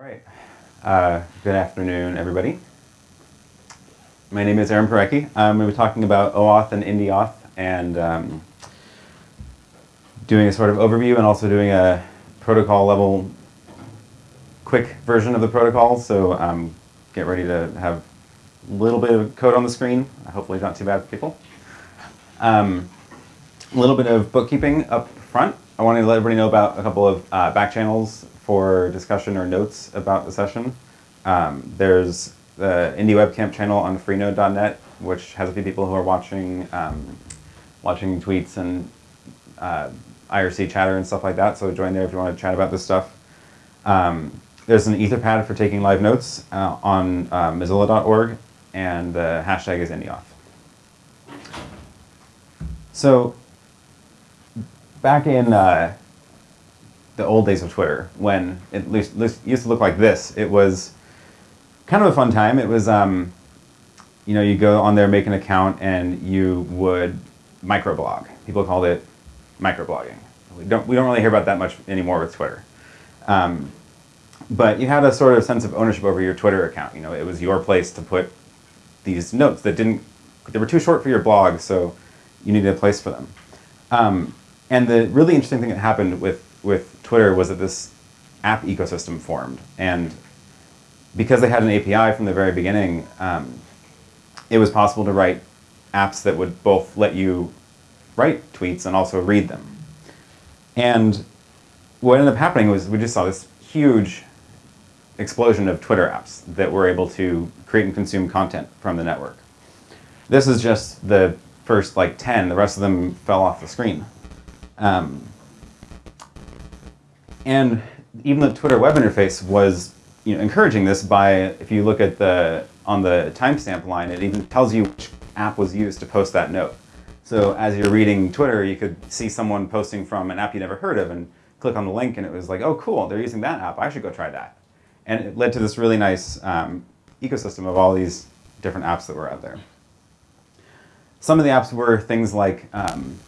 All right. Uh, good afternoon, everybody. My name is Aaron Parecki. Going to be talking about OAuth and IndieAuth and um, doing a sort of overview and also doing a protocol level quick version of the protocol. So um, get ready to have a little bit of code on the screen. Hopefully not too bad for people. Um, a little bit of bookkeeping up front. I wanted to let everybody know about a couple of uh, back channels for discussion or notes about the session. Um, there's the IndieWebCamp channel on freenode.net, which has a few people who are watching um, watching tweets and uh, IRC chatter and stuff like that. So join there if you want to chat about this stuff. Um, there's an Etherpad for taking live notes uh, on uh, Mozilla.org, and the hashtag is IndieAuth. So back in uh, the old days of Twitter, when it used to look like this, it was kind of a fun time. It was, um, you know, you go on there, make an account, and you would microblog. People called it microblogging. We don't, we don't really hear about that much anymore with Twitter. Um, but you had a sort of sense of ownership over your Twitter account. You know, it was your place to put these notes that didn't, they were too short for your blog, so you needed a place for them. Um, and the really interesting thing that happened with, with Twitter was that this app ecosystem formed. And because they had an API from the very beginning, um, it was possible to write apps that would both let you write tweets and also read them. And what ended up happening was we just saw this huge explosion of Twitter apps that were able to create and consume content from the network. This is just the first like 10, the rest of them fell off the screen. Um, and even the Twitter web interface was you know, encouraging this by, if you look at the, on the timestamp line, it even tells you which app was used to post that note. So as you're reading Twitter, you could see someone posting from an app you never heard of and click on the link and it was like, oh cool, they're using that app, I should go try that. And it led to this really nice um, ecosystem of all these different apps that were out there. Some of the apps were things like um,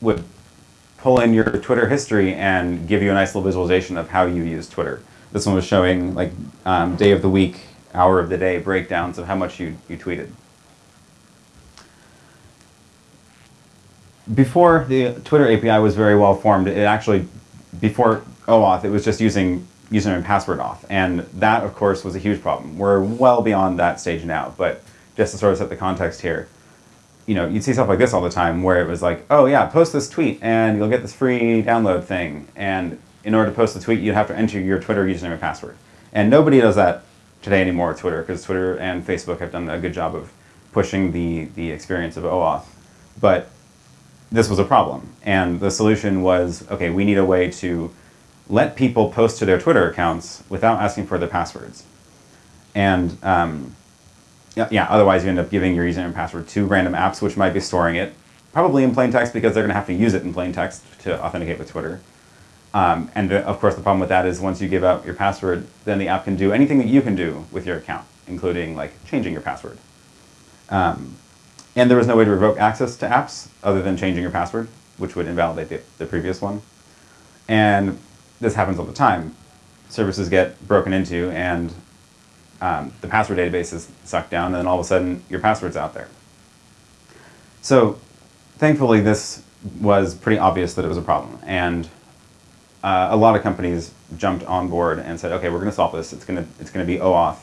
would pull in your Twitter history and give you a nice little visualization of how you use Twitter. This one was showing like um, day of the week, hour of the day breakdowns of how much you, you tweeted. Before the Twitter API was very well formed, it actually, before OAuth, it was just using username and password auth. And that, of course, was a huge problem. We're well beyond that stage now, but just to sort of set the context here, you know, you'd see stuff like this all the time where it was like, oh yeah, post this tweet and you'll get this free download thing. And in order to post the tweet, you'd have to enter your Twitter username and password. And nobody does that today anymore with Twitter because Twitter and Facebook have done a good job of pushing the, the experience of OAuth. But this was a problem. And the solution was, okay, we need a way to let people post to their Twitter accounts without asking for their passwords. And um, yeah, otherwise you end up giving your username and password to random apps which might be storing it, probably in plain text because they're going to have to use it in plain text to authenticate with Twitter. Um, and the, of course the problem with that is once you give out your password, then the app can do anything that you can do with your account, including like changing your password. Um, and there was no way to revoke access to apps other than changing your password, which would invalidate the, the previous one. And this happens all the time. Services get broken into and um, the password database is sucked down, and then all of a sudden your password's out there. So thankfully this was pretty obvious that it was a problem, and uh, a lot of companies jumped on board and said, okay, we're going to solve this. It's going to it's going to be OAuth.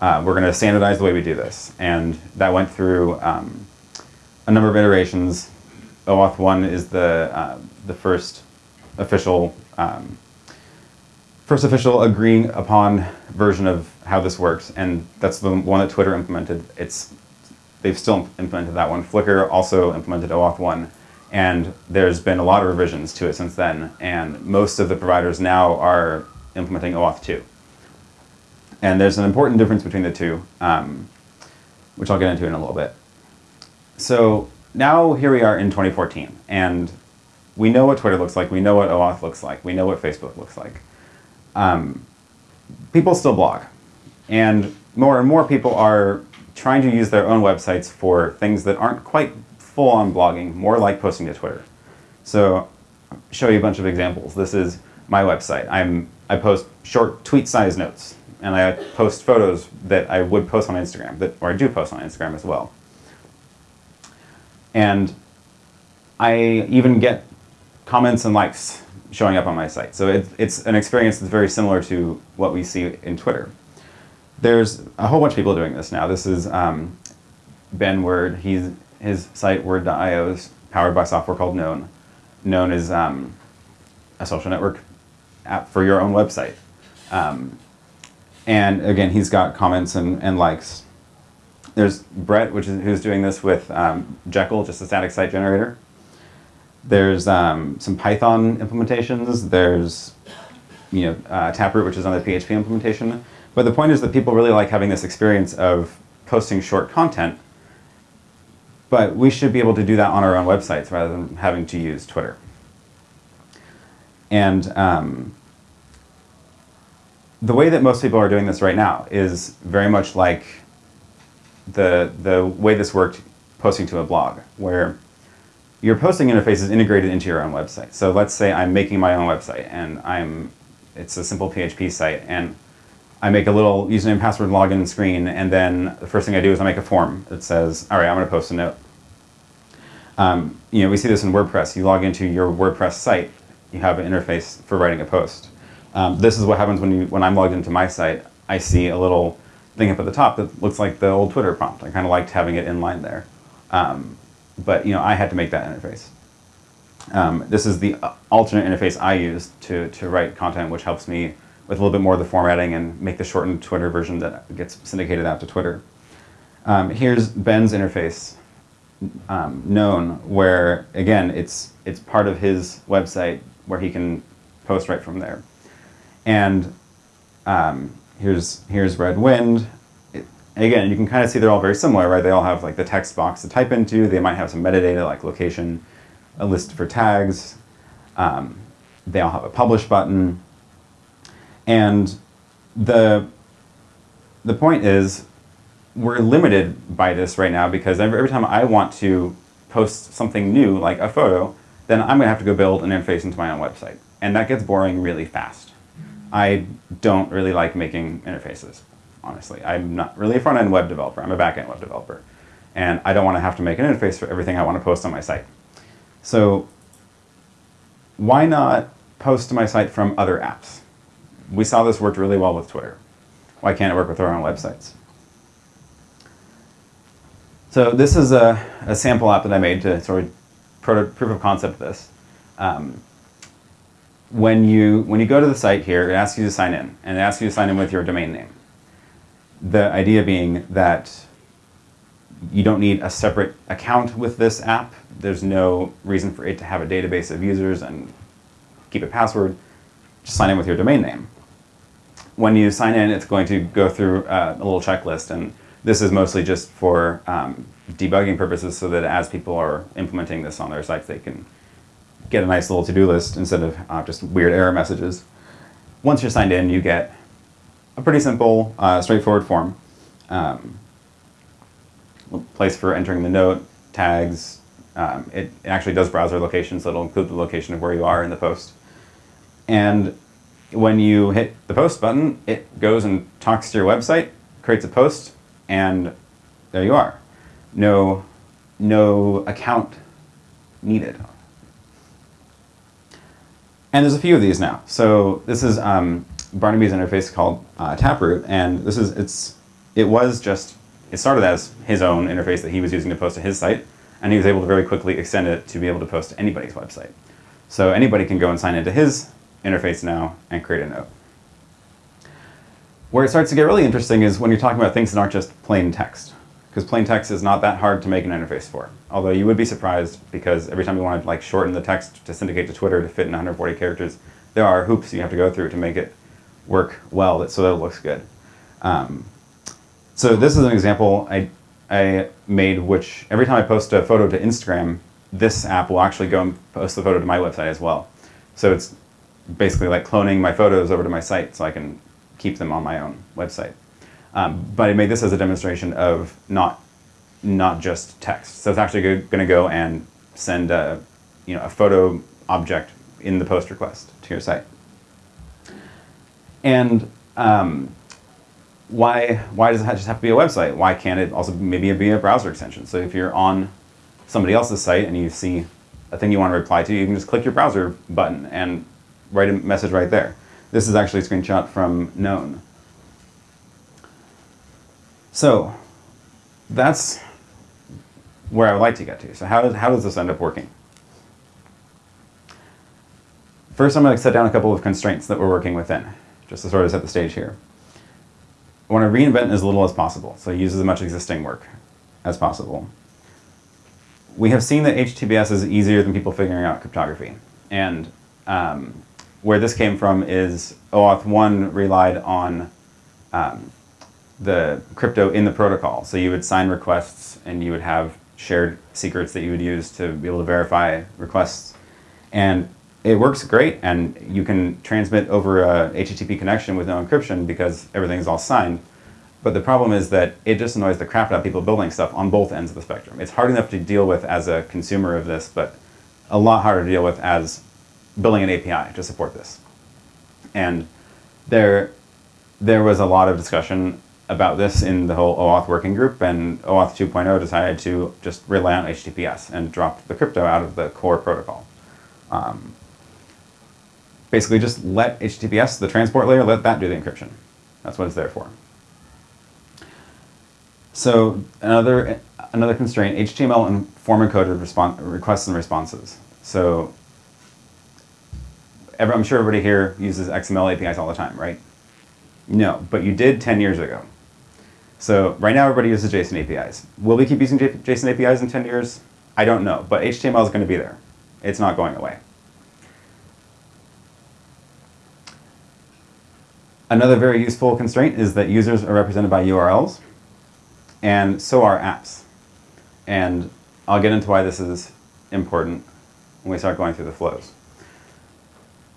Uh, we're going to standardize the way we do this, and that went through um, a number of iterations. OAuth 1 is the, uh, the first official um, first official agreeing upon version of how this works, and that's the one that Twitter implemented. It's they've still implemented that one. Flickr also implemented OAuth 1, and there's been a lot of revisions to it since then, and most of the providers now are implementing OAuth 2. And there's an important difference between the two, um, which I'll get into in a little bit. So now here we are in 2014, and we know what Twitter looks like, we know what OAuth looks like, we know what Facebook looks like. Um, people still blog. And more and more people are trying to use their own websites for things that aren't quite full on blogging, more like posting to Twitter. So I'll show you a bunch of examples. This is my website. I'm, I post short tweet-sized notes, and I post photos that I would post on Instagram, that, or I do post on Instagram as well. And I even get comments and likes showing up on my site. So it, it's an experience that's very similar to what we see in Twitter. There's a whole bunch of people doing this now. This is um, Ben Werd. He's, his site, werd.io, is powered by software called Known. Known is um, a social network app for your own website. Um, and again, he's got comments and, and likes. There's Brett, which is, who's doing this with um, Jekyll, just a static site generator. There's um, some Python implementations. There's you know, uh, Taproot, which is another PHP implementation. But the point is that people really like having this experience of posting short content, but we should be able to do that on our own websites rather than having to use Twitter. And um, the way that most people are doing this right now is very much like the, the way this worked posting to a blog, where your posting interface is integrated into your own website. So let's say I'm making my own website and I'm, it's a simple PHP site and I make a little username password login screen and then the first thing I do is I make a form that says, all right, I'm going to post a note. Um, you know, we see this in WordPress. You log into your WordPress site, you have an interface for writing a post. Um, this is what happens when, you, when I'm logged into my site. I see a little thing up at the top that looks like the old Twitter prompt. I kind of liked having it in line there. Um, but you know, I had to make that interface. Um, this is the alternate interface I use to, to write content, which helps me with a little bit more of the formatting and make the shortened Twitter version that gets syndicated out to Twitter. Um, here's Ben's interface, um, Known, where again, it's, it's part of his website where he can post right from there. And um, here's, here's Redwind. Again, you can kind of see they're all very similar, right? They all have like the text box to type into. They might have some metadata like location, a list for tags. Um, they all have a publish button. And the, the point is, we're limited by this right now because every, every time I want to post something new, like a photo, then I'm going to have to go build an interface into my own website. And that gets boring really fast. I don't really like making interfaces, honestly. I'm not really a front-end web developer. I'm a back-end web developer. And I don't want to have to make an interface for everything I want to post on my site. So why not post to my site from other apps? We saw this worked really well with Twitter. Why can't it work with our own websites? So this is a, a sample app that I made to sort of proof of concept this. Um, when you, when you go to the site here, it asks you to sign in, and it asks you to sign in with your domain name. The idea being that you don't need a separate account with this app. There's no reason for it to have a database of users and keep a password. Just sign in with your domain name. When you sign in, it's going to go through uh, a little checklist, and this is mostly just for um, debugging purposes so that as people are implementing this on their sites, they can get a nice little to-do list instead of uh, just weird error messages. Once you're signed in, you get a pretty simple, uh, straightforward form. Um, place for entering the note, tags. Um, it, it, actually does browser location, so it'll include the location of where you are in the post. And when you hit the post button, it goes and talks to your website, creates a post, and there you are. No, no account needed and there's a few of these now. So this is um, Barnaby's interface called uh, Taproot, and this is it's it was just it started as his own interface that he was using to post to his site, and he was able to very quickly extend it to be able to post to anybody's website. So anybody can go and sign into his interface now and create a note. Where it starts to get really interesting is when you're talking about things that aren't just plain text because plain text is not that hard to make an interface for. Although you would be surprised because every time you want to like shorten the text to syndicate to Twitter to fit in 140 characters, there are hoops you have to go through to make it work well so that it looks good. Um, so this is an example I, I made which every time I post a photo to Instagram, this app will actually go and post the photo to my website as well. So it's basically like cloning my photos over to my site so I can keep them on my own website. Um, but I made this as a demonstration of not, not just text. So it's actually going to go and send a, you know, a photo object in the post request to your site. And um, why, why does it just have to be a website? Why can't it also maybe be a browser extension? So if you're on somebody else's site and you see a thing you want to reply to, you can just click your browser button and write a message right there. This is actually a screenshot from Known. So that's where I would like to get to. So how, does, how does this end up working? First, I'm going to set down a couple of constraints that we're working within, just to sort of set the stage here. I want to reinvent as little as possible, so use as much existing work as possible. We have seen that HTTPS is easier than people figuring out cryptography. And um, where this came from is OAuth 1 relied on um, the crypto in the protocol. So you would sign requests and you would have shared secrets that you would use to be able to verify requests. And it works great and you can transmit over a HTTP connection with no encryption because everything's all signed. But the problem is that it just annoys the crap out of people building stuff on both ends of the spectrum. It's hard enough to deal with as a consumer of this, but a lot harder to deal with as building an API to support this. And there, there was a lot of discussion about this in the whole OAuth working group, and OAuth 2.0 decided to just rely on HTTPS and drop the crypto out of the core protocol. Um, basically just let HTTPS, the transport layer, let that do the encryption. That's what it's there for. So another, another constraint, HTML and form encoded requests and responses. So every, I'm sure everybody here uses XML APIs all the time, right? No, but you did 10 years ago. So right now everybody uses JSON APIs. Will we keep using JSON APIs in 10 years? I don't know, but HTML is going to be there. It's not going away. Another very useful constraint is that users are represented by URLs, and so are apps. And I'll get into why this is important when we start going through the flows.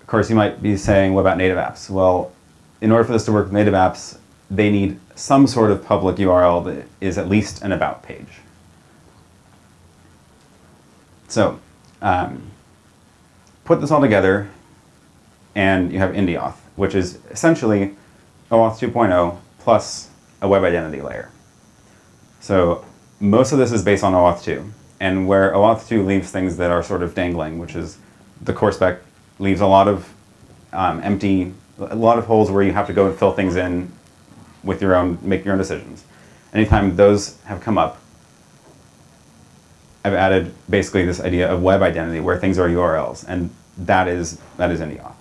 Of course, you might be saying, what about native apps? Well, in order for this to work with native apps, they need some sort of public URL that is at least an about page. So, um, put this all together, and you have IndieAuth, which is essentially OAuth 2.0 plus a web identity layer. So most of this is based on OAuth 2, and where OAuth 2 leaves things that are sort of dangling, which is the core spec leaves a lot of um, empty, a lot of holes where you have to go and fill things in with your own, make your own decisions. Anytime those have come up, I've added basically this idea of web identity where things are URLs, and that is, that is IndieAuth.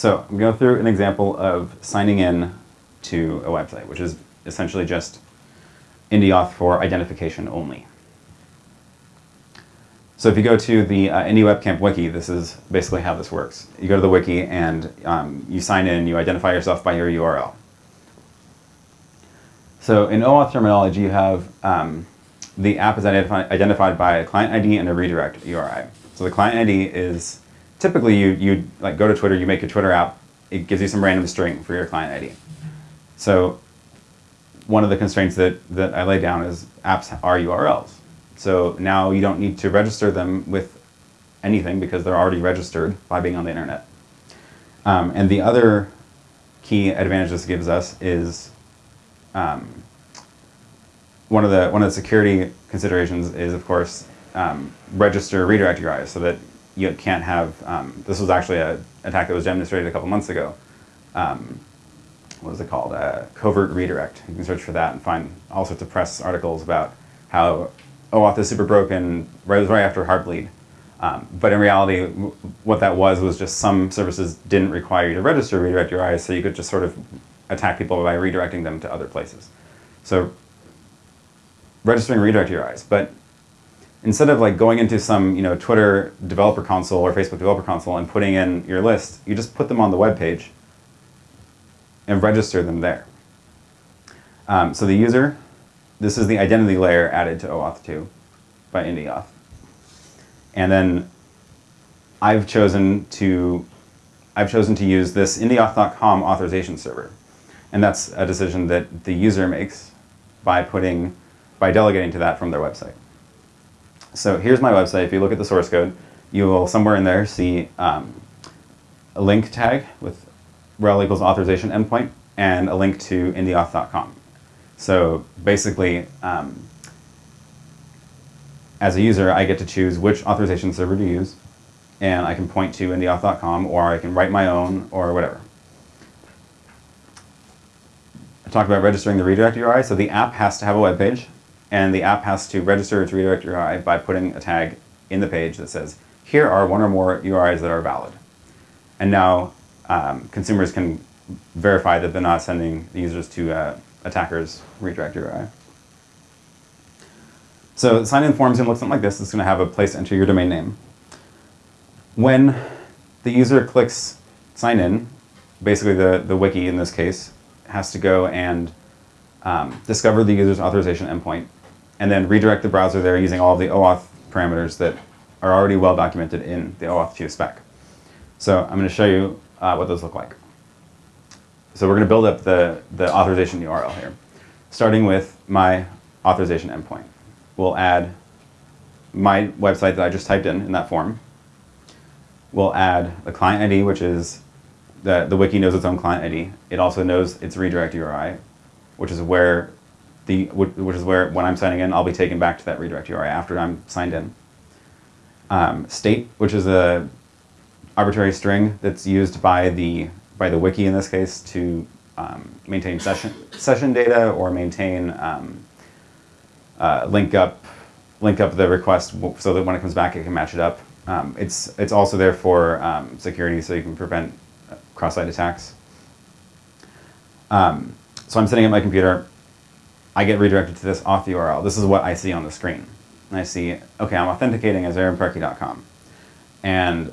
So I'm going to go through an example of signing in to a website, which is essentially just IndieAuth for identification only. So if you go to the uh, wiki, this is basically how this works. You go to the wiki and um, you sign in, you identify yourself by your URL. So in OAuth terminology, you have um, the app is identifi identified by a client ID and a redirect URI. So the client ID is typically you you like go to Twitter, you make a Twitter app, it gives you some random string for your client ID. So one of the constraints that, that I lay down is apps are URLs. So now you don't need to register them with anything because they're already registered by being on the internet. Um, and the other key advantage this gives us is um, one of the one of the security considerations is of course um, register redirect URIs so that you can't have um, this was actually an attack that was demonstrated a couple months ago. Um, what is it called? Uh, covert redirect. You can search for that and find all sorts of press articles about how OAuth is super broken right, right after Heartbleed. Um, but in reality, what that was was just some services didn't require you to register redirect URIs, so you could just sort of attack people by redirecting them to other places. So registering redirect URIs, but instead of like going into some you know Twitter developer console or Facebook developer console and putting in your list, you just put them on the web page and register them there. Um, so the user this is the identity layer added to OAuth 2 by IndieAuth. And then I've chosen to I've chosen to use this indieauth.com authorization server. And that's a decision that the user makes by putting by delegating to that from their website. So here's my website. If you look at the source code, you will somewhere in there see um, a link tag with rel equals authorization endpoint and a link to indieauth.com. So basically, um, as a user, I get to choose which authorization server to use, and I can point to indieauth.com, or I can write my own, or whatever. I talked about registering the redirect URI. So the app has to have a web page, and the app has to register its redirect URI by putting a tag in the page that says, here are one or more URIs that are valid. And now um, consumers can verify that they're not sending the users to uh, attackers redirect URI. So sign-in form is going to look something like this. It's going to have a place to enter your domain name. When the user clicks sign in, basically the, the wiki in this case, has to go and um, discover the user's authorization endpoint and then redirect the browser there using all the OAuth parameters that are already well documented in the OAuth 2 spec. So I'm going to show you uh, what those look like. So we're going to build up the, the authorization URL here, starting with my authorization endpoint. We'll add my website that I just typed in in that form. We'll add the client ID, which is the, the wiki knows its own client ID. It also knows its redirect URI, which is where the which is where when I'm signing in, I'll be taken back to that redirect URI after I'm signed in. Um, state, which is a arbitrary string that's used by the by the wiki in this case to um, maintain session session data or maintain um, uh, link up link up the request so that when it comes back it can match it up. Um, it's it's also there for um, security so you can prevent cross-site attacks. Um, so I'm sitting at my computer. I get redirected to this auth URL. This is what I see on the screen. And I see, okay, I'm authenticating as aaronparecki.com. And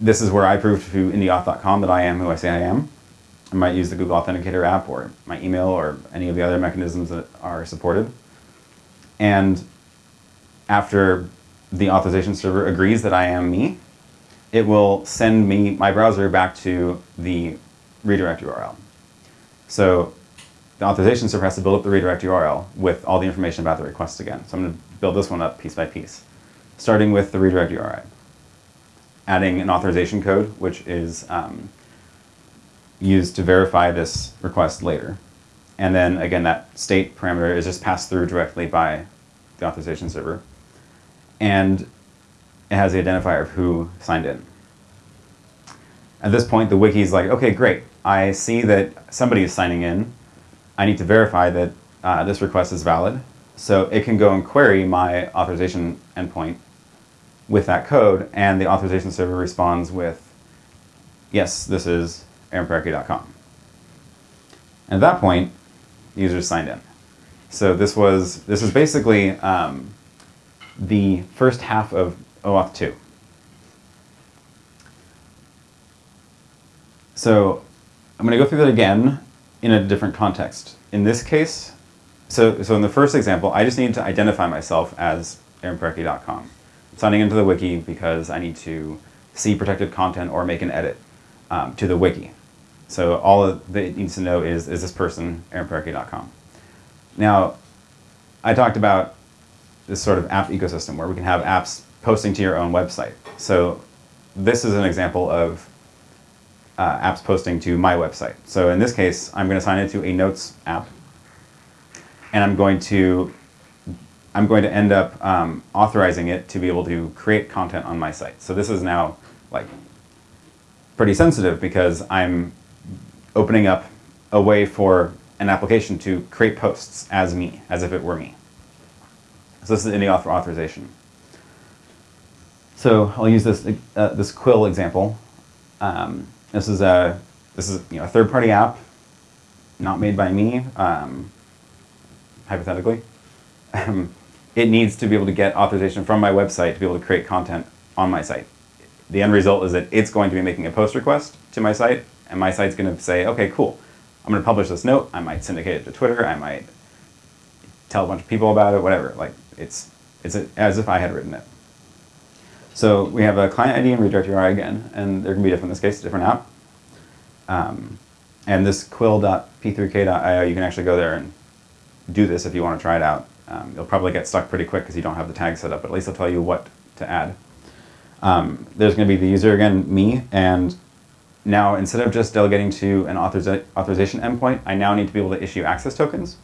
this is where I prove to indieauth.com that I am who I say I am. I might use the Google Authenticator app or my email or any of the other mechanisms that are supported. And after the authorization server agrees that I am me, it will send me, my browser, back to the redirect URL. So the authorization server has to build up the redirect URL with all the information about the request again. So I'm going to build this one up piece by piece, starting with the redirect URI. Adding an authorization code, which is um, used to verify this request later. And then again, that state parameter is just passed through directly by the authorization server. And it has the identifier of who signed in. At this point, the wiki is like, okay, great. I see that somebody is signing in. I need to verify that uh, this request is valid. So it can go and query my authorization endpoint with that code, and the authorization server responds with, yes, this is aaronparecki.com. At that point, the user is signed in. So this was this is basically um, the first half of OAuth 2. So I'm going to go through that again in a different context. In this case, so, so in the first example, I just need to identify myself as aaronparecki.com. Signing into the wiki because I need to see protected content or make an edit um, to the wiki. So all that it needs to know is, is this person aaronparecki.com. Now, I talked about this sort of app ecosystem where we can have apps posting to your own website. So this is an example of uh, apps posting to my website. So in this case, I'm going to sign into a Notes app, and I'm going to I'm going to end up um, authorizing it to be able to create content on my site. So this is now like pretty sensitive because I'm opening up a way for an application to create posts as me, as if it were me. So this is IndieAuth authorization. So I'll use this uh, this Quill example. Um, this is a this is you know a third party app, not made by me. Um, hypothetically, um, it needs to be able to get authorization from my website to be able to create content on my site. The end result is that it's going to be making a post request to my site, and my site's going to say, okay, cool. I'm going to publish this note. I might syndicate it to Twitter. I might tell a bunch of people about it. Whatever. Like it's it's as if I had written it. So we have a client ID and redirect URI again, and they're going to be different in this case, a different app. Um, and this quill.p3k.io, you can actually go there and do this if you want to try it out. Um, you'll probably get stuck pretty quick because you don't have the tag set up, but at least I'll tell you what to add. Um, there's going to be the user again, me, and now instead of just delegating to an authoriza authorization endpoint, I now need to be able to issue access tokens,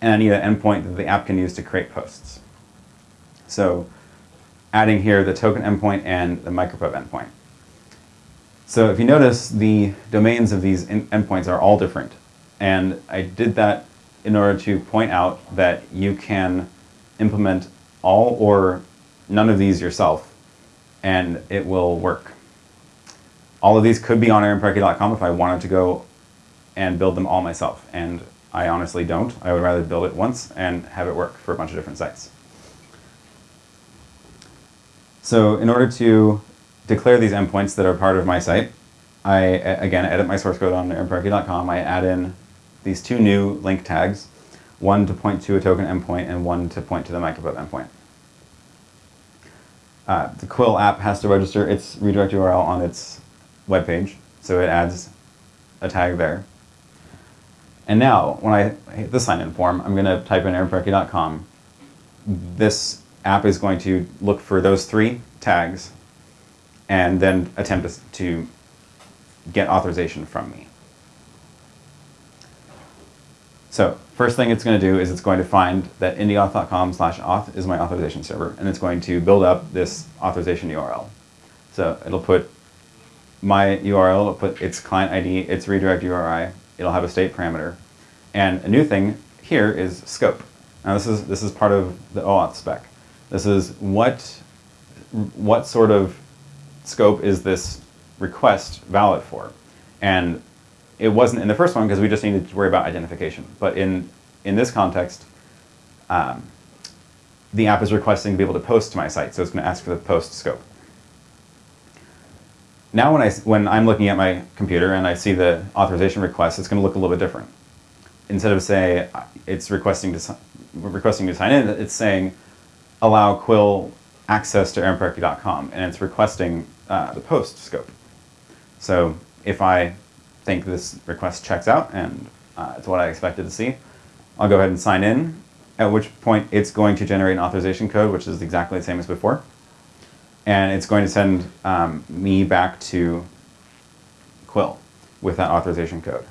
and I need an endpoint that the app can use to create posts. So adding here the token endpoint and the micropub endpoint. So if you notice, the domains of these endpoints are all different. And I did that in order to point out that you can implement all or none of these yourself, and it will work. All of these could be on aaronparecki.com if I wanted to go and build them all myself, and I honestly don't. I would rather build it once and have it work for a bunch of different sites. So in order to declare these endpoints that are part of my site, I, again, edit my source code on aaronparecki.com. I add in these two new link tags, one to point to a token endpoint and one to point to the micropub endpoint. Uh, the Quill app has to register its redirect URL on its web page, so it adds a tag there. And now, when I hit the sign-in form, I'm going to type in aaronparecki.com. This app is going to look for those three tags and then attempt to get authorization from me. So first thing it's going to do is it's going to find that indieauth.com slash auth is my authorization server, and it's going to build up this authorization URL. So it'll put my URL, it'll put its client ID, its redirect URI, it'll have a state parameter. And a new thing here is scope. Now this is, this is part of the OAuth spec. This is what, what sort of scope is this request valid for? And it wasn't in the first one because we just needed to worry about identification. But in, in this context, um, the app is requesting to be able to post to my site, so it's going to ask for the post scope. Now when, I, when I'm looking at my computer and I see the authorization request, it's going to look a little bit different. Instead of say it's requesting to, requesting to sign in, it's saying allow Quill access to aaronparecki.com, and it's requesting uh, the post scope. So if I think this request checks out and uh, it's what I expected to see, I'll go ahead and sign in, at which point it's going to generate an authorization code, which is exactly the same as before. And it's going to send um, me back to Quill with that authorization code.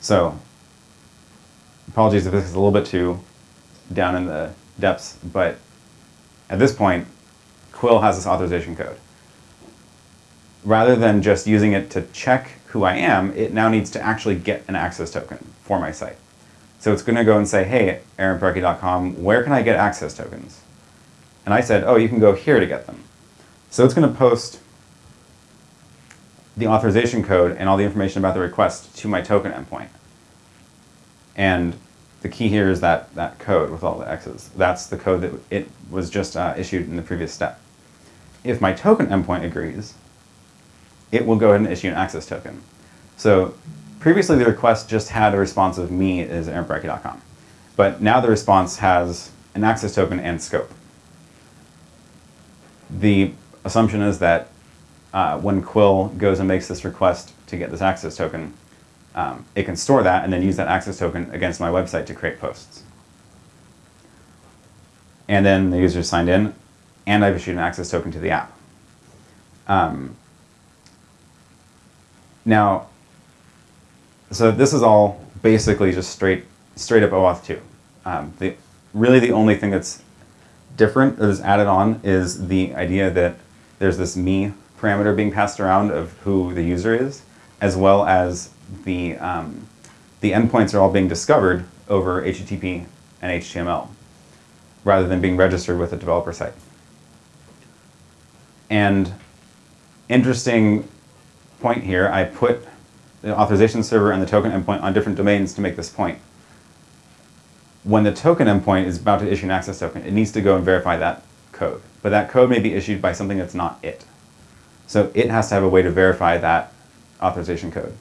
So, apologies if this is a little bit too down in the depths, but at this point, Quill has this authorization code. Rather than just using it to check who I am, it now needs to actually get an access token for my site. So it's going to go and say, hey, aaronparecki.com, where can I get access tokens? And I said, oh, you can go here to get them. So it's going to post the authorization code and all the information about the request to my token endpoint. And the key here is that, that code with all the X's. That's the code that it was just uh, issued in the previous step. If my token endpoint agrees, it will go ahead and issue an access token. So previously the request just had a response of me as aaronparecki.com. But now the response has an access token and scope. The assumption is that uh, when Quill goes and makes this request to get this access token, um, it can store that and then use that access token against my website to create posts. And then the user is signed in, and I've issued an access token to the app. Um, now, so this is all basically just straight straight up OAuth 2. Um, the, really the only thing that's different that is added on is the idea that there's this me parameter being passed around of who the user is, as well as the, um, the endpoints are all being discovered over HTTP and HTML, rather than being registered with a developer site. And interesting point here, I put the authorization server and the token endpoint on different domains to make this point. When the token endpoint is about to issue an access token, it needs to go and verify that code. But that code may be issued by something that's not it. So it has to have a way to verify that authorization code.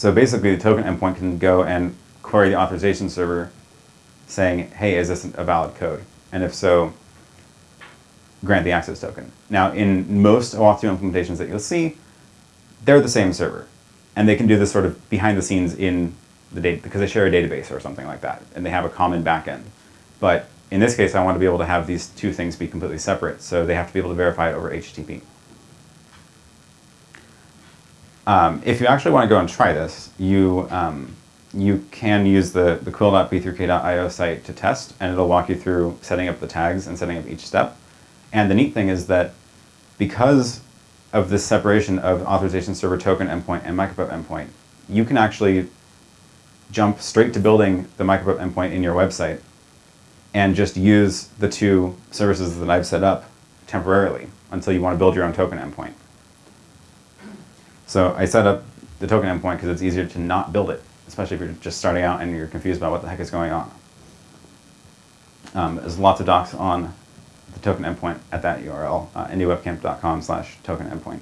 So basically the token endpoint can go and query the authorization server saying, hey, is this a valid code? And if so, grant the access token. Now, in most OAuth 2 implementations that you'll see, they're the same server. And they can do this sort of behind the scenes in the data, because they share a database or something like that, and they have a common backend. But in this case, I want to be able to have these two things be completely separate, so they have to be able to verify it over HTTP. Um, if you actually want to go and try this, you um, you can use the, the quill.p3k.io site to test, and it'll walk you through setting up the tags and setting up each step. And the neat thing is that because of this separation of authorization server token endpoint and micropub endpoint, you can actually jump straight to building the micropub endpoint in your website and just use the two services that I've set up temporarily until you want to build your own token endpoint. So I set up the token endpoint because it's easier to not build it, especially if you're just starting out and you're confused about what the heck is going on. Um, there's lots of docs on the token endpoint at that URL, uh, indiewebcamp.com slash token endpoint.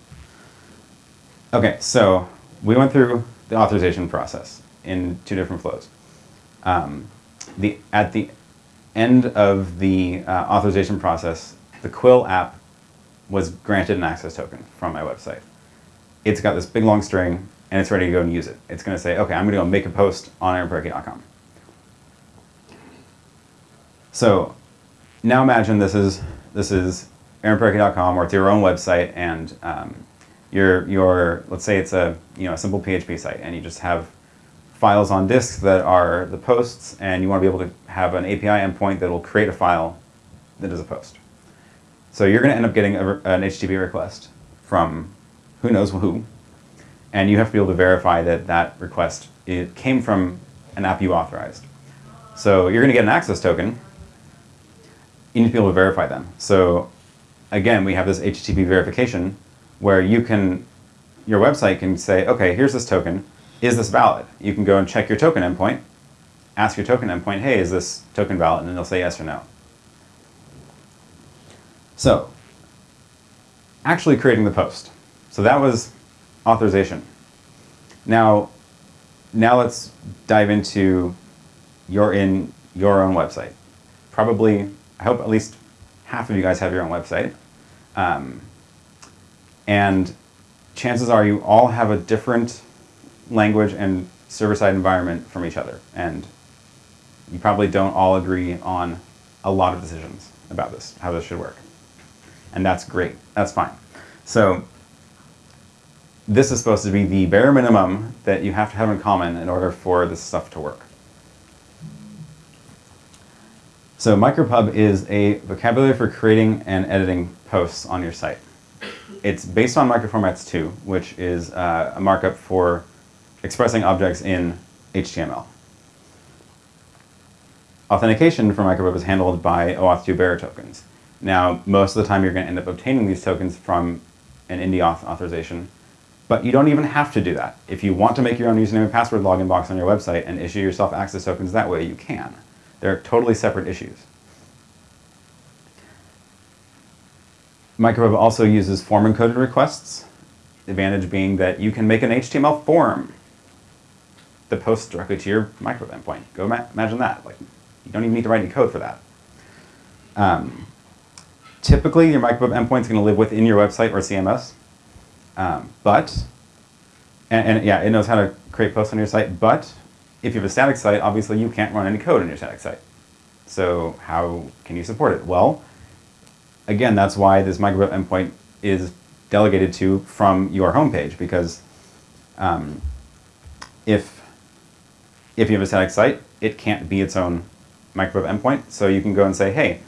Okay, so we went through the authorization process in two different flows. Um, the, at the end of the uh, authorization process, the Quill app was granted an access token from my website. It's got this big long string, and it's ready to go and use it. It's going to say, okay, I'm going to go make a post on aaronparecki.com. So now imagine this is this is aaronparecki.com, or it's your own website, and um, your your let's say it's a you know a simple PHP site, and you just have files on disk that are the posts, and you want to be able to have an API endpoint that will create a file that is a post. So you're going to end up getting a, an HTTP request from who knows who, and you have to be able to verify that that request it came from an app you authorized. So you're going to get an access token. You need to be able to verify them. So again, we have this HTTP verification where you can, your website can say, okay, here's this token is this valid? You can go and check your token endpoint, ask your token endpoint, hey, is this token valid? And it'll say yes or no. So, actually creating the post. So that was authorization. Now, now let's dive into your in your own website. Probably, I hope at least half of you guys have your own website. Um, and chances are you all have a different language and server-side environment from each other. And you probably don't all agree on a lot of decisions about this, how this should work. And that's great. That's fine. So this is supposed to be the bare minimum that you have to have in common in order for this stuff to work. So micropub is a vocabulary for creating and editing posts on your site. It's based on microformats 2, which is uh, a markup for expressing objects in HTML. Authentication for micropub is handled by OAuth2 bearer tokens. Now, most of the time you're going to end up obtaining these tokens from an indie authorization, but you don't even have to do that. If you want to make your own username and password login box on your website and issue yourself access tokens that way, you can. They're totally separate issues. Micropub also uses form encoded requests, advantage being that you can make an HTML form that posts directly to your micropub endpoint. Go imagine that. Like, you don't even need to write any code for that. Um, typically, your micropub endpoint is going to live within your website or CMS. Um, but, and, and, yeah, it knows how to create posts on your site, but if you have a static site, obviously you can't run any code on your static site. So how can you support it? Well, again, that's why this micropub endpoint is delegated to from your homepage because um, if if you have a static site, it can't be its own micropub endpoint. So you can go and say, hey,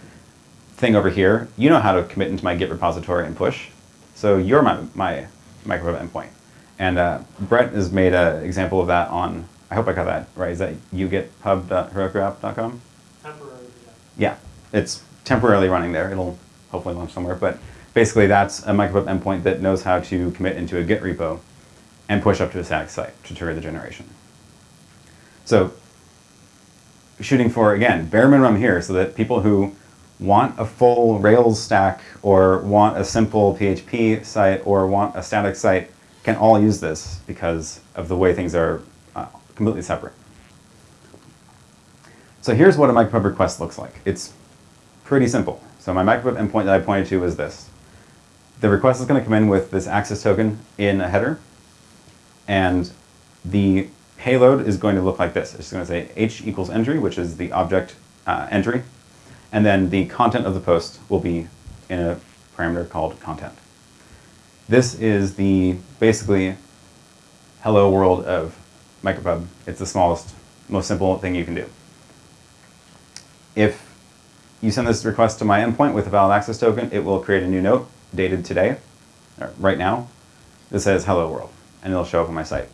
thing over here, you know how to commit into my Git repository and push. So you're my, my micropub endpoint. And uh, Brett has made an example of that on, I hope I got that right, is that ugetpub.herokuapp.com? Temporarily, yeah. Yeah, it's temporarily running there. It'll hopefully launch somewhere. But basically that's a micropub endpoint that knows how to commit into a Git repo and push up to a static site to trigger the generation. So shooting for, again, bare minimum here so that people who want a full Rails stack or want a simple PHP site or want a static site can all use this because of the way things are uh, completely separate. So here's what a micropub request looks like. It's pretty simple. So my micropub endpoint that I pointed to is this. The request is going to come in with this access token in a header, and the payload is going to look like this. It's going to say h equals entry, which is the object uh, entry, and then the content of the post will be in a parameter called content. This is the basically hello world of MicroPub. It's the smallest, most simple thing you can do. If you send this request to my endpoint with a valid access token, it will create a new note dated today, right now, that says hello world, and it'll show up on my site.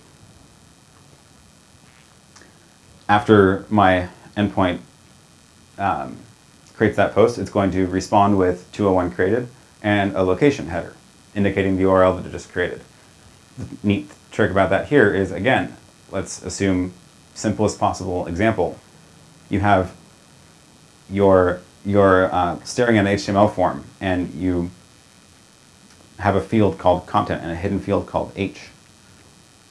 After my endpoint um, creates that post, it's going to respond with 201 created and a location header indicating the URL that it just created. The neat trick about that here is, again, let's assume simplest possible example. You have your, your uh, staring at an HTML form and you have a field called content and a hidden field called H.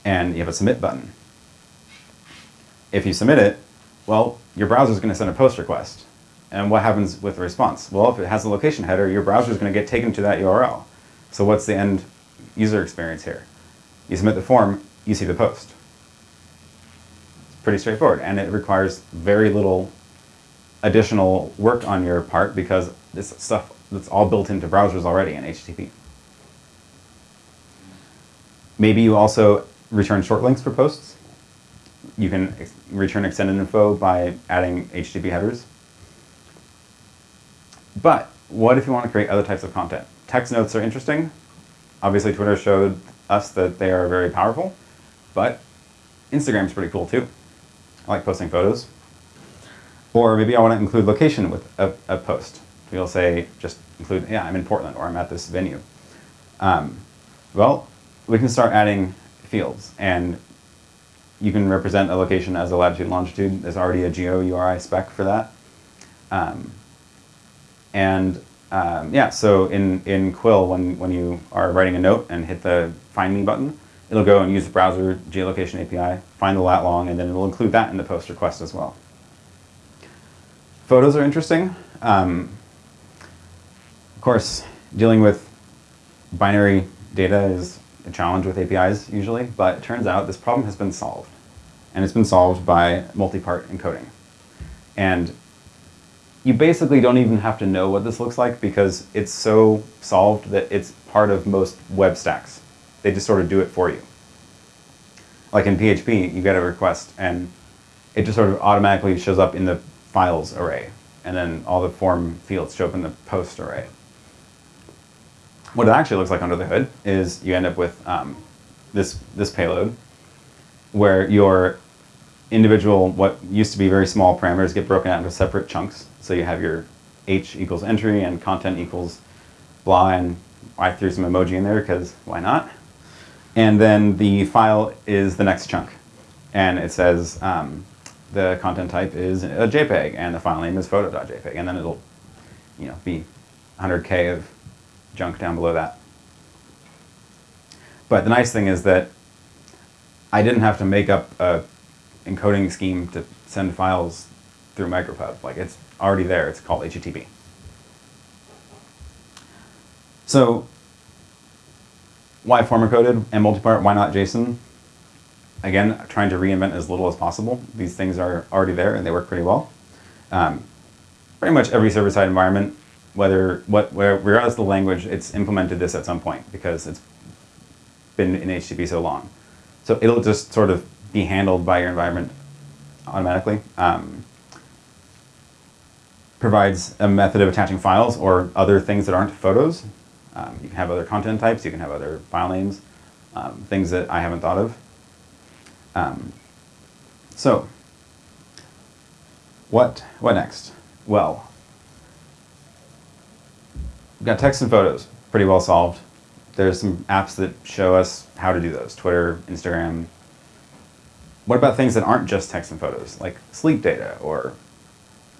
And you have a submit button. If you submit it, well, your browser is going to send a post request. And what happens with the response? Well, if it has a location header, your browser is going to get taken to that URL. So what's the end user experience here? You submit the form, you see the post. It's pretty straightforward, and it requires very little additional work on your part because this stuff that's all built into browsers already in HTTP. Maybe you also return short links for posts. You can ex return extended info by adding HTTP headers. But what if you want to create other types of content? Text notes are interesting. Obviously, Twitter showed us that they are very powerful, but Instagram's pretty cool too. I like posting photos. Or maybe I want to include location with a, a post. We'll say, just include, yeah, I'm in Portland or I'm at this venue. Um, well, we can start adding fields and you can represent a location as a latitude and longitude. There's already a geo URI spec for that. Um, and um, yeah, so in, in Quill, when, when you are writing a note and hit the Find Me button, it'll go and use the browser geolocation API, find the lat long, and then it'll include that in the post request as well. Photos are interesting. Um, of course, dealing with binary data is a challenge with APIs usually, but it turns out this problem has been solved. And it's been solved by multi-part encoding. And you basically don't even have to know what this looks like because it's so solved that it's part of most web stacks. They just sort of do it for you. Like in PHP, you get a request and it just sort of automatically shows up in the files array. And then all the form fields show up in the post array. What it actually looks like under the hood is you end up with um, this, this payload where your individual, what used to be very small parameters get broken out into separate chunks. So you have your h equals entry and content equals blah, and I threw some emoji in there because why not? And then the file is the next chunk. And it says um, the content type is a JPEG and the file name is photo.jpg. And then it'll you know, be 100K of junk down below that. But the nice thing is that I didn't have to make up a encoding scheme to send files through MicroPub. Like it's already there. It's called HTTP. So why form encoded and multipart? Why not JSON? Again, trying to reinvent as little as possible. These things are already there and they work pretty well. Um, pretty much every server-side environment, whether what where, regardless of the language, it's implemented this at some point because it's been in HTTP so long. So it'll just sort of be handled by your environment automatically. Um, provides a method of attaching files or other things that aren't photos. Um, you can have other content types, you can have other file names, um, things that I haven't thought of. Um, so, what, what next? Well, we've got text and photos, pretty well solved. There's some apps that show us how to do those, Twitter, Instagram, what about things that aren't just text and photos, like sleep data or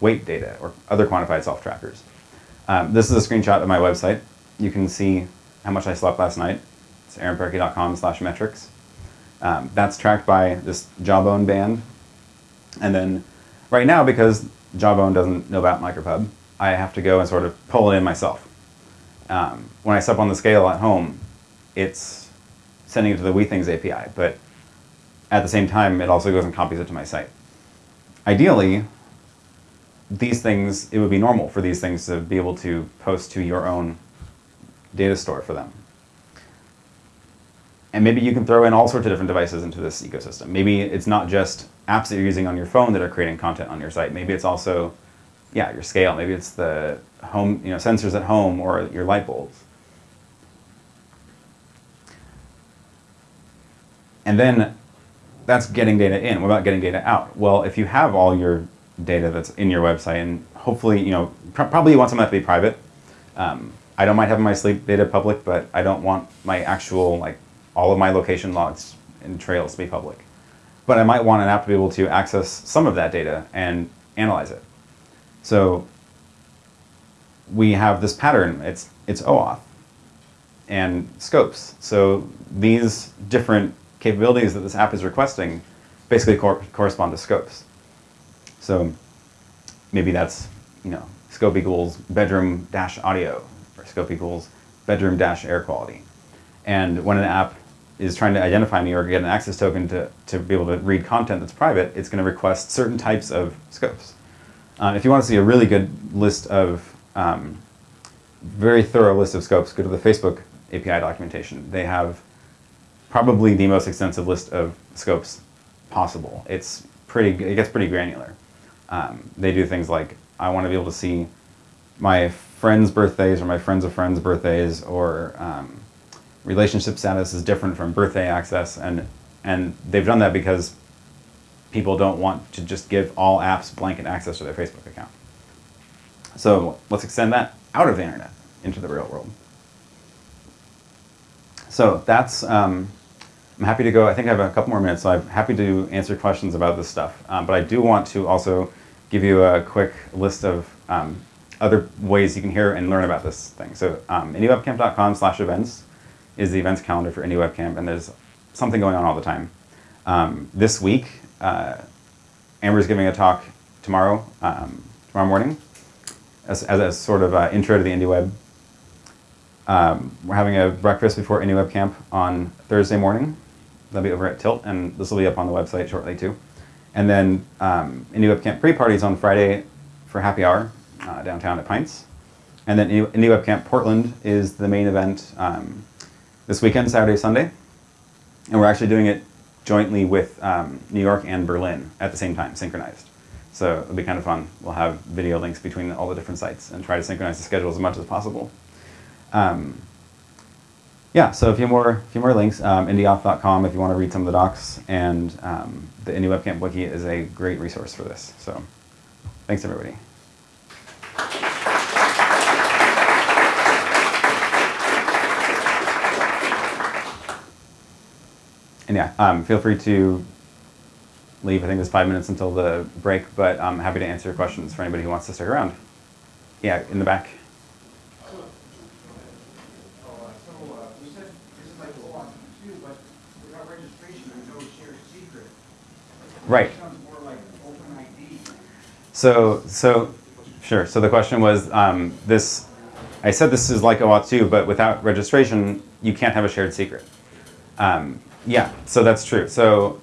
weight data or other quantified self trackers? Um, this is a screenshot of my website. You can see how much I slept last night. It's aaronparecki.com slash metrics. Um, that's tracked by this Jawbone band. And then right now, because Jawbone doesn't know about MicroPub, I have to go and sort of pull it in myself. Um, when I step on the scale at home, it's sending it to the Withings API, but at the same time, it also goes and copies it to my site. Ideally, these things, it would be normal for these things to be able to post to your own data store for them. and maybe you can throw in all sorts of different devices into this ecosystem. Maybe it's not just apps that you're using on your phone that are creating content on your site. Maybe it's also, yeah, your scale. Maybe it's the home, you know, sensors at home or your light bulbs. And then that's getting data in. What about getting data out? Well, if you have all your data that's in your website, and hopefully, you know, pr probably you want some of that to be private. Um, I don't mind having my sleep data public, but I don't want my actual, like, all of my location logs and trails to be public. But I might want an app to be able to access some of that data and analyze it. So we have this pattern. It's, it's OAuth and scopes. So these different capabilities that this app is requesting basically cor correspond to scopes. So maybe that's, you know, scope equals bedroom dash audio, or scope equals bedroom dash air quality. And when an app is trying to identify me or get an access token to, to be able to read content that's private, it's going to request certain types of scopes. Uh, if you want to see a really good list of, um, very thorough list of scopes, go to the Facebook API documentation. They have probably the most extensive list of scopes possible. It's pretty, it gets pretty granular. Um, they do things like, I want to be able to see my friends' birthdays or my friends of friends' birthdays or um, relationship status is different from birthday access and, and they've done that because people don't want to just give all apps blanket access to their Facebook account. So let's extend that out of the internet into the real world. So that's, um, I'm happy to go, I think I have a couple more minutes, so I'm happy to answer questions about this stuff. Um, but I do want to also give you a quick list of um, other ways you can hear and learn about this thing. So um, indiewebcamp.com slash events is the events calendar for IndieWebCamp, and there's something going on all the time. Um, this week, uh, Amber's giving a talk tomorrow, um, tomorrow morning, as, as a sort of uh, intro to the IndieWeb um, we're having a breakfast before IndieWebCamp on Thursday morning. That'll be over at Tilt, and this will be up on the website shortly too. And then um, IndieWebCamp pre-parties on Friday for happy hour uh, downtown at Pints. And then IndieWebCamp Portland is the main event um, this weekend, Saturday, Sunday. And we're actually doing it jointly with um, New York and Berlin at the same time, synchronized. So it'll be kind of fun. We'll have video links between all the different sites and try to synchronize the schedule as much as possible. Um, yeah, so a few more, a few more links, um, indieauth.com if you want to read some of the docs, and um, the IndieWebCamp Wiki is a great resource for this. So thanks, everybody. And yeah, um, feel free to leave. I think there's five minutes until the break, but I'm happy to answer questions for anybody who wants to stick around. Yeah, in the back. Right. So, so, sure. So the question was um, this. I said this is like OAuth 2, but without registration, you can't have a shared secret. Um, yeah, so that's true. So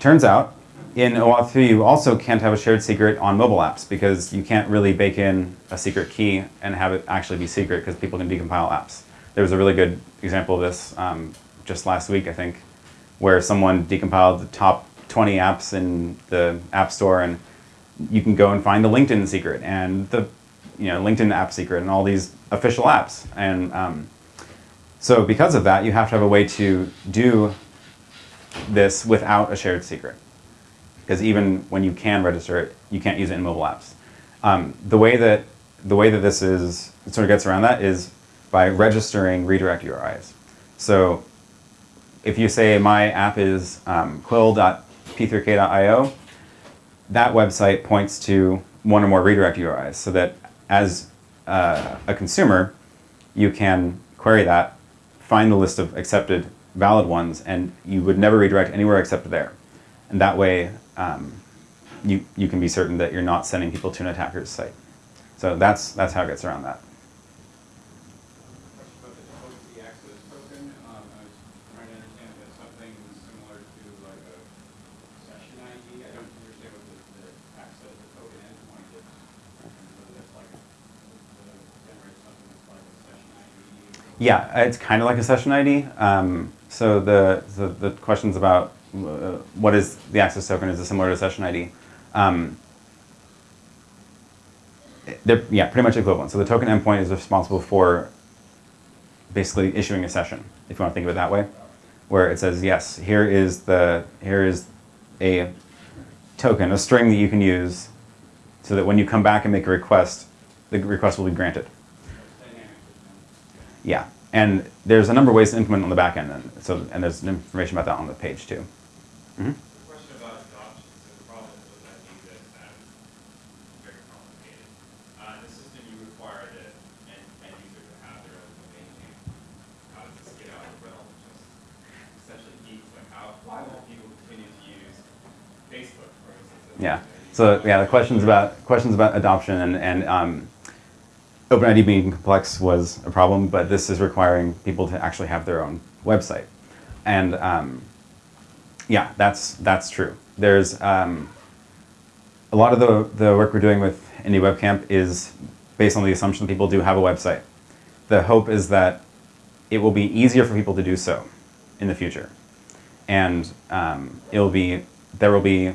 turns out in OAuth 2, you also can't have a shared secret on mobile apps because you can't really bake in a secret key and have it actually be secret because people can decompile apps. There was a really good example of this um, just last week, I think, where someone decompiled the top 20 apps in the App Store, and you can go and find the LinkedIn secret and the you know LinkedIn app secret and all these official apps. And um, so because of that, you have to have a way to do this without a shared secret. Because even when you can register it, you can't use it in mobile apps. Um, the way that the way that this is sort of gets around that is by registering redirect URIs. So if you say my app is um, quill.com p3k.io, that website points to one or more redirect URIs so that as uh, a consumer, you can query that, find the list of accepted valid ones, and you would never redirect anywhere except there. And that way, um, you, you can be certain that you're not sending people to an attacker's site. So that's, that's how it gets around that. Yeah, it's kind of like a session ID. Um, So the, the, the questions about uh, what is the access token is it similar to session ID. Um, they're yeah, pretty much equivalent. So the token endpoint is responsible for basically issuing a session, if you want to think of it that way, where it says yes, here is the here is a token, a string that you can use, so that when you come back and make a request, the request will be granted. Yeah, and there's a number of ways to implement on the back end, and so and there's information about that on the page too. Mm -hmm. Yeah. So yeah, the questions about questions about adoption and and um, OpenID being complex was a problem, but this is requiring people to actually have their own website, and um, yeah, that's that's true. There's um, a lot of the the work we're doing with IndieWebCamp is based on the assumption that people do have a website. The hope is that it will be easier for people to do so in the future, and um, it'll be there will be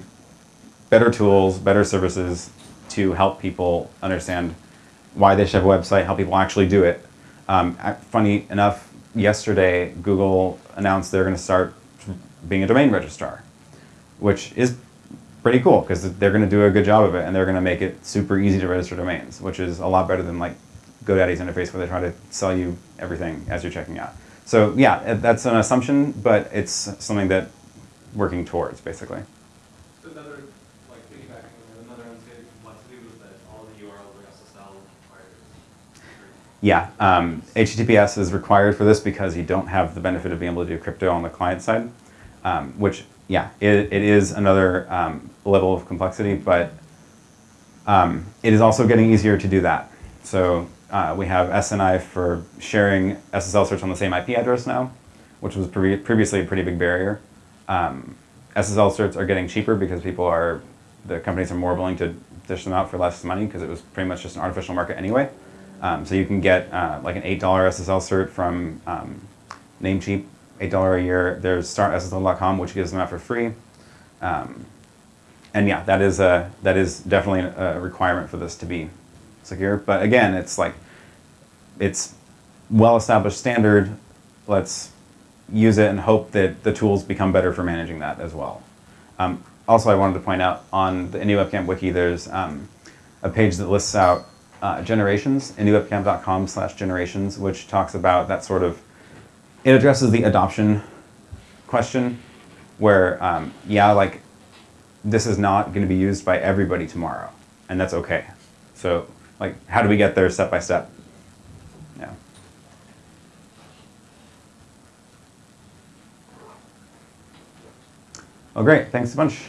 better tools, better services to help people understand why they should have a website, how people actually do it. Um, funny enough, yesterday Google announced they're going to start being a domain registrar, which is pretty cool because they're going to do a good job of it and they're going to make it super easy to register domains, which is a lot better than like GoDaddy's interface where they try to sell you everything as you're checking out. So yeah, that's an assumption, but it's something that working towards basically. Another, like piggybacking on another unstated complexity was that all the URLs were SSL required. Yeah, um, HTTPS is required for this because you don't have the benefit of being able to do crypto on the client side um, which, yeah, it, it is another um, level of complexity, but um, it is also getting easier to do that. So uh, we have SNI for sharing SSL certs on the same IP address now, which was pre previously a pretty big barrier. Um, SSL certs are getting cheaper because people are, the companies are more willing to dish them out for less money because it was pretty much just an artificial market anyway. Um, so you can get uh, like an $8 SSL cert from um, Namecheap $8 a year. There's startssl.com, which gives them out for free. Um, and yeah, that is, a, that is definitely a requirement for this to be secure. But again, it's like, it's well-established standard. Let's use it and hope that the tools become better for managing that as well. Um, also, I wanted to point out on the IndieWebCamp wiki, there's um, a page that lists out uh, generations, indiewebcamp.com slash generations, which talks about that sort of it addresses the adoption question where, um, yeah, like this is not going to be used by everybody tomorrow, and that's okay. So, like, how do we get there step by step? Yeah. Well, great. Thanks a bunch.